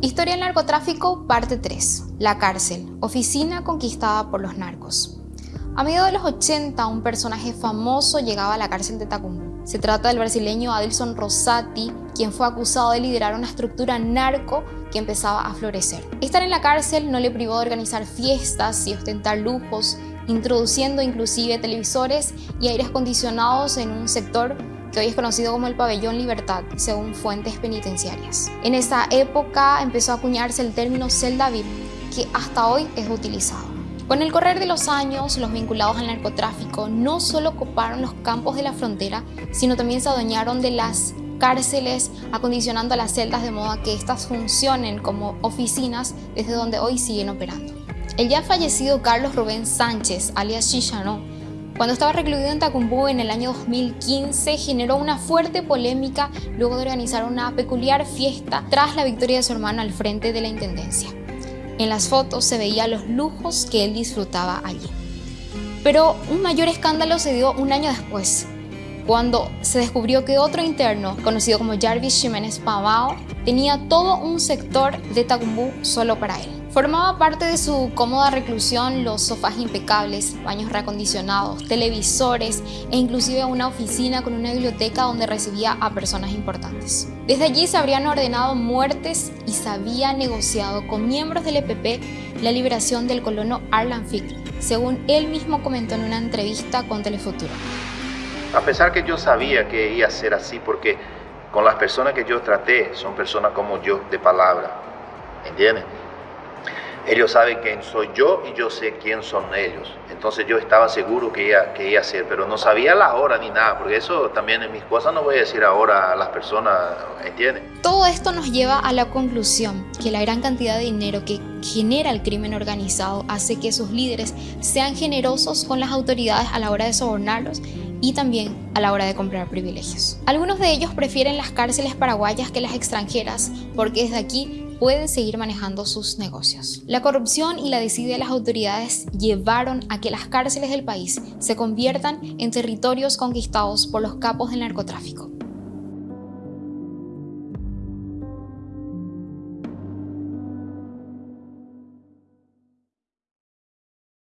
Historia del narcotráfico, parte 3. La cárcel, oficina conquistada por los narcos. A mediados de los 80, un personaje famoso llegaba a la cárcel de Tacumbo. Se trata del brasileño Adilson Rosati, quien fue acusado de liderar una estructura narco que empezaba a florecer. Estar en la cárcel no le privó de organizar fiestas y ostentar lujos, introduciendo inclusive televisores y aires acondicionados en un sector que hoy es conocido como el Pabellón Libertad, según fuentes penitenciarias. En esa época empezó a acuñarse el término celda VIP, que hasta hoy es utilizado. Con el correr de los años, los vinculados al narcotráfico no solo ocuparon los campos de la frontera, sino también se adueñaron de las cárceles, acondicionando las celdas de modo que éstas funcionen como oficinas desde donde hoy siguen operando. El ya fallecido Carlos Rubén Sánchez, alias Chichano, cuando estaba recluido en Tacumbú en el año 2015, generó una fuerte polémica luego de organizar una peculiar fiesta tras la victoria de su hermano al frente de la Intendencia. En las fotos se veía los lujos que él disfrutaba allí. Pero un mayor escándalo se dio un año después, cuando se descubrió que otro interno, conocido como Jarvis Jiménez Pavao, tenía todo un sector de Tacumbú solo para él. Formaba parte de su cómoda reclusión los sofás impecables, baños reacondicionados, televisores e inclusive una oficina con una biblioteca donde recibía a personas importantes. Desde allí se habrían ordenado muertes y se había negociado con miembros del EPP la liberación del colono Arlan Fick, según él mismo comentó en una entrevista con Telefuturo. A pesar que yo sabía que iba a ser así porque con las personas que yo traté son personas como yo, de palabra, ¿entiendes? ellos saben quién soy yo y yo sé quién son ellos. Entonces yo estaba seguro que iba, que iba a ser, pero no sabía la hora ni nada, porque eso también en mis cosas no voy a decir ahora a las personas, ¿entienden? Todo esto nos lleva a la conclusión que la gran cantidad de dinero que genera el crimen organizado hace que sus líderes sean generosos con las autoridades a la hora de sobornarlos y también a la hora de comprar privilegios. Algunos de ellos prefieren las cárceles paraguayas que las extranjeras porque desde aquí pueden seguir manejando sus negocios. La corrupción y la desidia de las autoridades llevaron a que las cárceles del país se conviertan en territorios conquistados por los capos del narcotráfico.